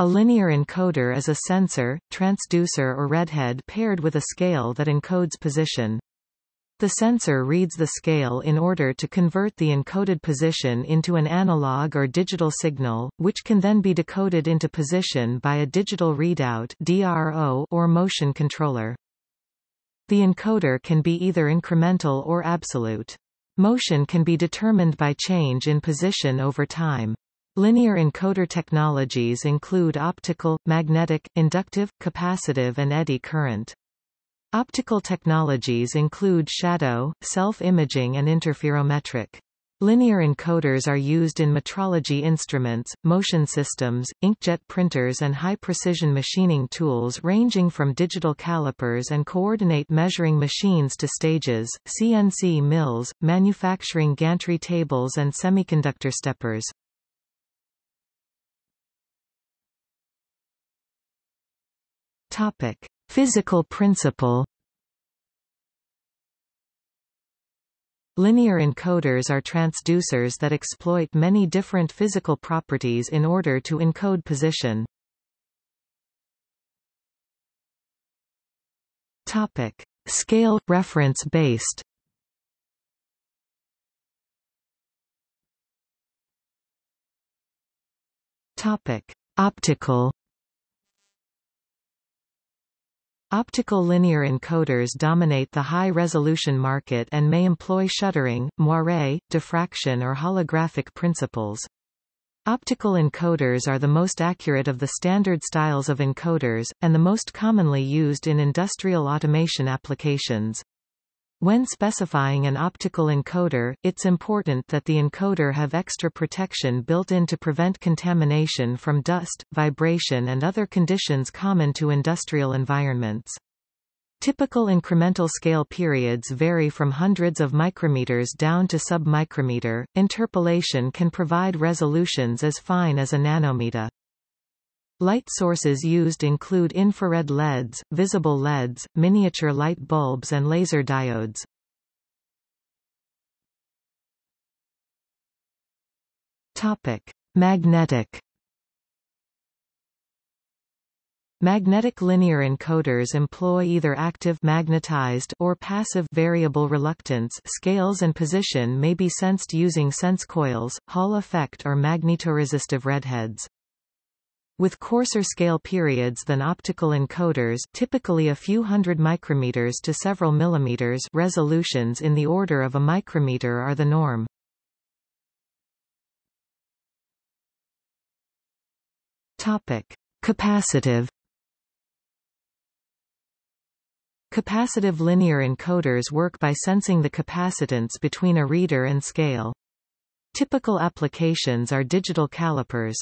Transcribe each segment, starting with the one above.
A linear encoder is a sensor, transducer or readhead paired with a scale that encodes position. The sensor reads the scale in order to convert the encoded position into an analog or digital signal, which can then be decoded into position by a digital readout DRO or motion controller. The encoder can be either incremental or absolute. Motion can be determined by change in position over time. Linear encoder technologies include optical, magnetic, inductive, capacitive and eddy current. Optical technologies include shadow, self-imaging and interferometric. Linear encoders are used in metrology instruments, motion systems, inkjet printers and high-precision machining tools ranging from digital calipers and coordinate measuring machines to stages, CNC mills, manufacturing gantry tables and semiconductor steppers. Topic: Physical principle. Linear encoders are transducers that exploit many different physical properties in order to encode position. Topic: Scale reference based. Topic: Optical Optical linear encoders dominate the high-resolution market and may employ shuttering, moire, diffraction or holographic principles. Optical encoders are the most accurate of the standard styles of encoders, and the most commonly used in industrial automation applications. When specifying an optical encoder, it's important that the encoder have extra protection built in to prevent contamination from dust, vibration and other conditions common to industrial environments. Typical incremental scale periods vary from hundreds of micrometers down to sub-micrometer. Interpolation can provide resolutions as fine as a nanometer. Light sources used include infrared LEDs, visible LEDs, miniature light bulbs and laser diodes. Topic: Magnetic Magnetic linear encoders employ either active magnetized or passive variable reluctance scales and position may be sensed using sense coils, Hall effect or magnetoresistive readheads. With coarser scale periods than optical encoders typically a few hundred micrometers to several millimeters resolutions in the order of a micrometer are the norm. Topic. Capacitive Capacitive linear encoders work by sensing the capacitance between a reader and scale. Typical applications are digital calipers.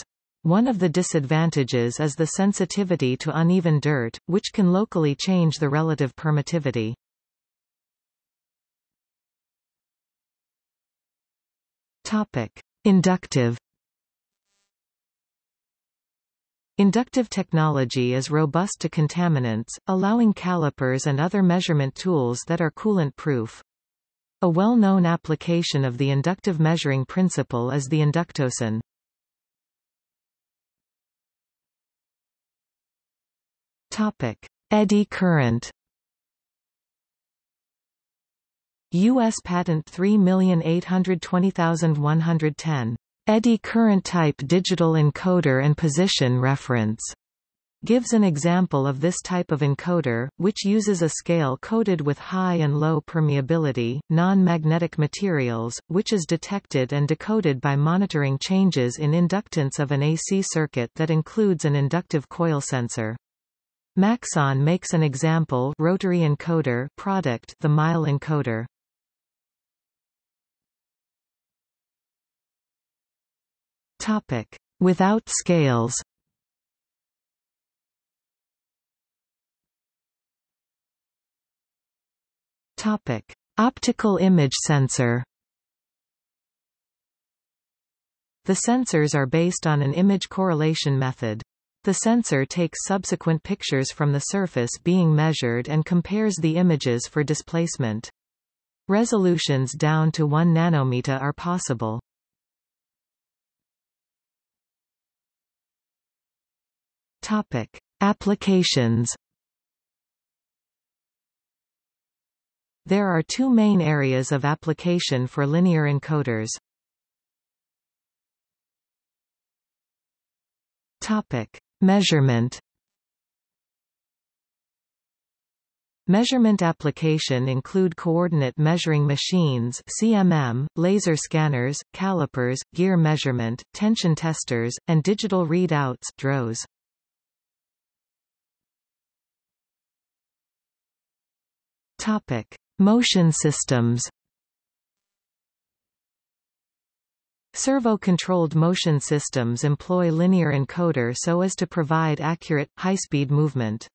One of the disadvantages is the sensitivity to uneven dirt, which can locally change the relative permittivity. Topic. Inductive Inductive technology is robust to contaminants, allowing calipers and other measurement tools that are coolant-proof. A well-known application of the inductive measuring principle is the inductosyn. Topic: Eddy current. U.S. Patent 3820110. Eddy current type digital encoder and position reference gives an example of this type of encoder, which uses a scale coated with high and low permeability, non-magnetic materials, which is detected and decoded by monitoring changes in inductance of an AC circuit that includes an inductive coil sensor. Maxon makes an example rotary encoder product the mile encoder. Topic: Without scales. Topic: Optical image sensor. The sensors are based on an image correlation method. The sensor takes subsequent pictures from the surface being measured and compares the images for displacement. Resolutions down to 1 nanometer are possible. Topic. Applications There are two main areas of application for linear encoders. Topic: Measurement. Measurement application include coordinate measuring machines CMM, laser scanners, calipers, gear measurement, tension testers, and digital readouts DROs. Topic: Motion systems Servo-controlled motion systems employ linear encoder so as to provide accurate, high-speed movement.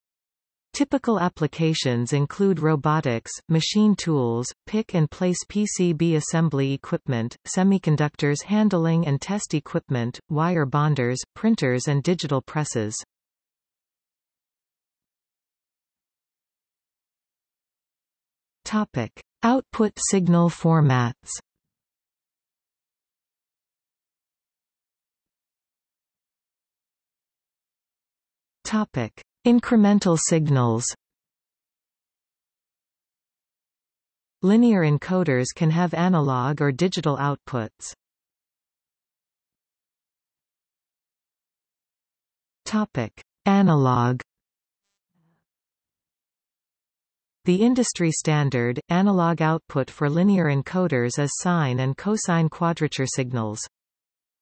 Typical applications include robotics, machine tools, pick-and-place PCB assembly equipment, semiconductors handling and test equipment, wire bonders, printers and digital presses. Topic: Output signal formats. Topic: Incremental signals. Linear encoders can have analog or digital outputs. Topic: Analog The industry standard, analog output for linear encoders is sine and cosine quadrature signals.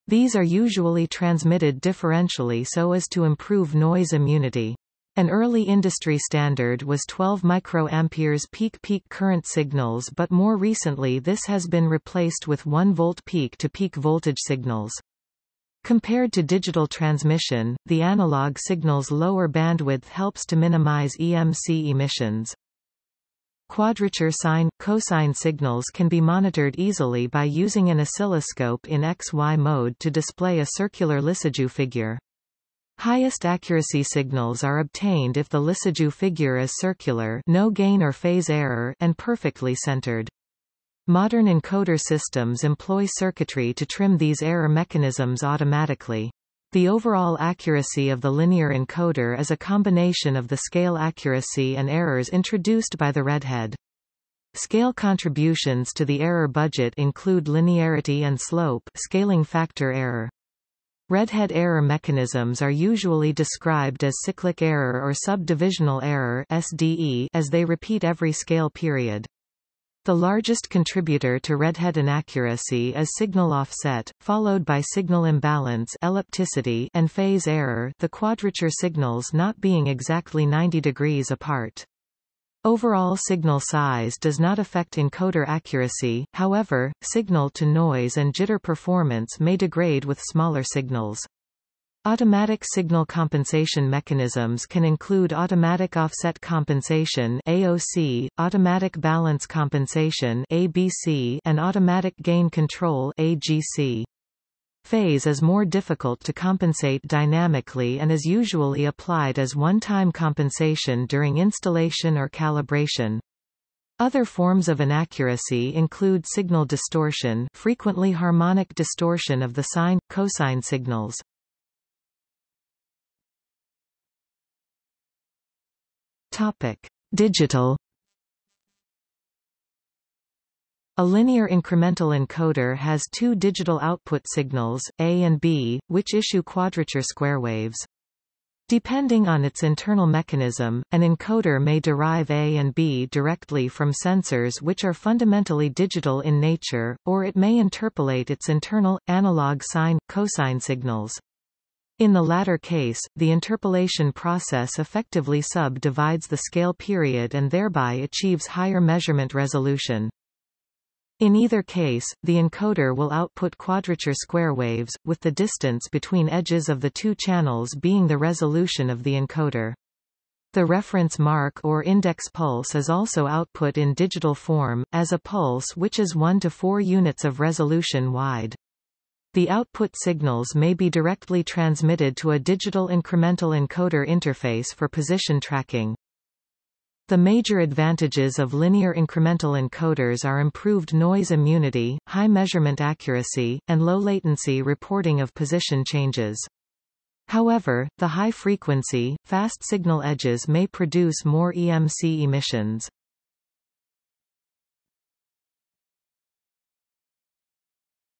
These are usually transmitted differentially so as to improve noise immunity. An early industry standard was 12 microamperes peak-peak current signals but more recently this has been replaced with 1 volt peak-to-peak -peak voltage signals. Compared to digital transmission, the analog signal's lower bandwidth helps to minimize EMC emissions. Quadrature sine, cosine signals can be monitored easily by using an oscilloscope in XY mode to display a circular Lissajous figure. Highest accuracy signals are obtained if the Lissajous figure is circular no gain or phase error and perfectly centered. Modern encoder systems employ circuitry to trim these error mechanisms automatically. The overall accuracy of the linear encoder is a combination of the scale accuracy and errors introduced by the readhead. Scale contributions to the error budget include linearity and slope scaling factor error. Readhead error mechanisms are usually described as cyclic error or subdivisional error SDE as they repeat every scale period. The largest contributor to readhead inaccuracy is signal offset, followed by signal imbalance ellipticity and phase error the quadrature signals not being exactly 90 degrees apart. Overall signal size does not affect encoder accuracy, however, signal-to-noise and jitter performance may degrade with smaller signals. Automatic signal compensation mechanisms can include automatic offset compensation AOC, automatic balance compensation ABC, and automatic gain control AGC. Phase is more difficult to compensate dynamically and is usually applied as one-time compensation during installation or calibration. Other forms of inaccuracy include signal distortion frequently harmonic distortion of the sine, cosine signals. Topic: Digital A linear incremental encoder has two digital output signals, A and B, which issue quadrature square waves. Depending on its internal mechanism, an encoder may derive A and B directly from sensors which are fundamentally digital in nature, or it may interpolate its internal, analog sine, cosine signals. In the latter case, the interpolation process effectively subdivides the scale period and thereby achieves higher measurement resolution. In either case, the encoder will output quadrature square waves, with the distance between edges of the two channels being the resolution of the encoder. The reference mark or index pulse is also output in digital form, as a pulse which is 1 to 4 units of resolution wide. The output signals may be directly transmitted to a digital incremental encoder interface for position tracking. The major advantages of linear incremental encoders are improved noise immunity, high measurement accuracy, and low latency reporting of position changes. However, the high-frequency, fast signal edges may produce more EMC emissions.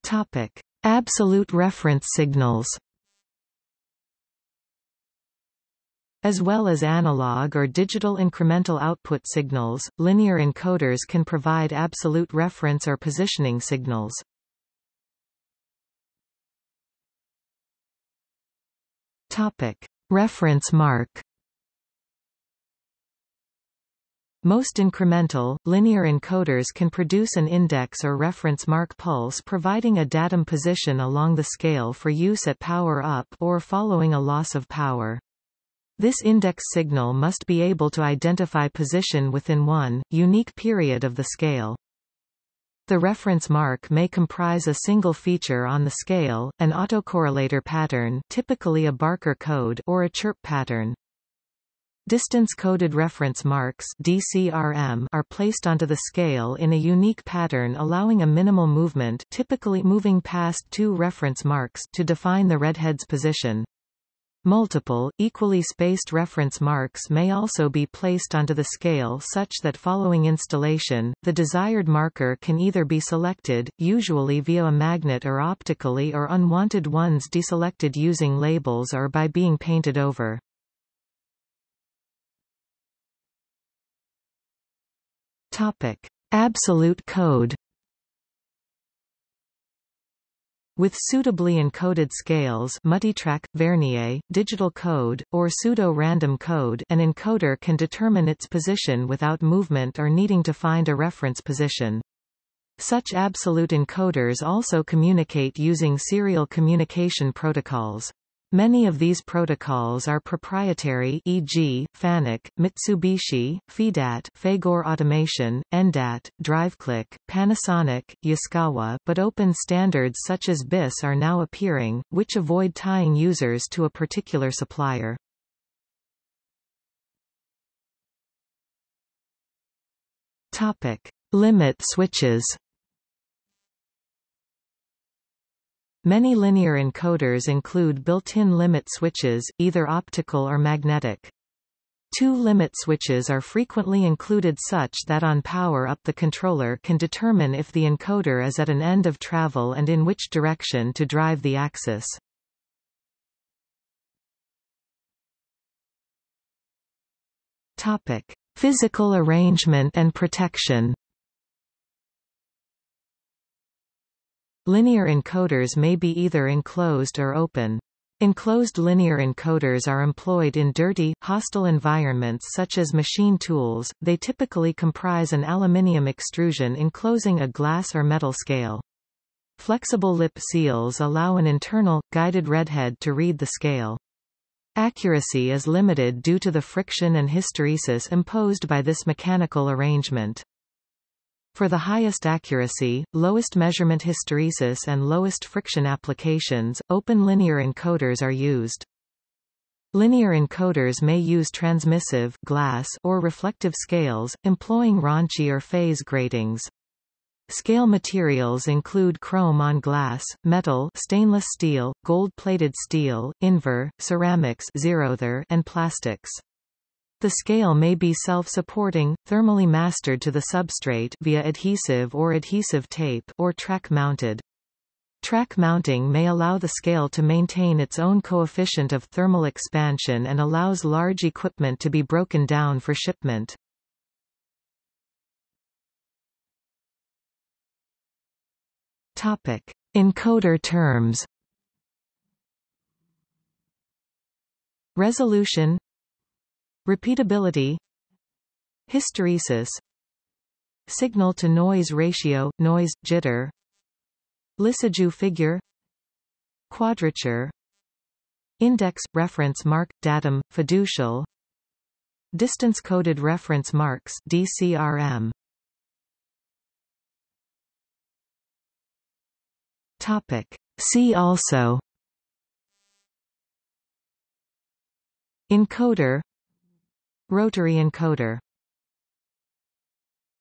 Topic: Absolute reference signals. As well as analog or digital incremental output signals, linear encoders can provide absolute reference or positioning signals. Topic: Reference mark. Most incremental, linear encoders can produce an index or reference mark pulse providing a datum position along the scale for use at power up or following a loss of power. This index signal must be able to identify position within one, unique period of the scale. The reference mark may comprise a single feature on the scale, an autocorrelator pattern typically a Barker code or a chirp pattern. Distance-coded reference marks DCRM are placed onto the scale in a unique pattern allowing a minimal movement typically moving past two reference marks to define the readhead's position. Multiple, equally spaced reference marks may also be placed onto the scale such that following installation, the desired marker can either be selected, usually via a magnet or optically or unwanted ones deselected using labels or by being painted over. Topic: Absolute code. With suitably encoded scales multitrack, Vernier, digital code, or pseudo-random code an encoder can determine its position without movement or needing to find a reference position. Such absolute encoders also communicate using serial communication protocols. Many of these protocols are proprietary e.g., FANUC, Mitsubishi, FeeDat Fagor Automation, ENDAT, DriveCliq, Panasonic, Yaskawa but open standards such as BiSS are now appearing, which avoid tying users to a particular supplier. Topic. Limit switches Many linear encoders include built-in limit switches, either optical or magnetic. Two limit switches are frequently included such that on power up the controller can determine if the encoder is at an end of travel and in which direction to drive the axis. Topic: Physical arrangement and protection. Linear encoders may be either enclosed or open. Enclosed linear encoders are employed in dirty, hostile environments such as machine tools, they typically comprise an aluminium extrusion enclosing a glass or metal scale. Flexible lip seals allow an internal, guided readhead to read the scale. Accuracy is limited due to the friction and hysteresis imposed by this mechanical arrangement. For the highest accuracy, lowest measurement hysteresis and lowest friction applications, open linear encoders are used. Linear encoders may use transmissive glass or reflective scales, employing Ronchi or phase gratings. Scale materials include chrome on glass, metal stainless steel, gold-plated steel, invar, ceramics and plastics. The scale may be self-supporting, thermally mastered to the substrate via adhesive or adhesive tape or track-mounted. Track mounting may allow the scale to maintain its own coefficient of thermal expansion and allows large equipment to be broken down for shipment. Topic: Encoder terms. Resolution Repeatability Hysteresis Signal-to-noise ratio, noise, jitter Lissajous figure Quadrature Index, reference mark, datum, fiducial Distance-coded reference marks DCRM. Topic. See also Encoder Rotary encoder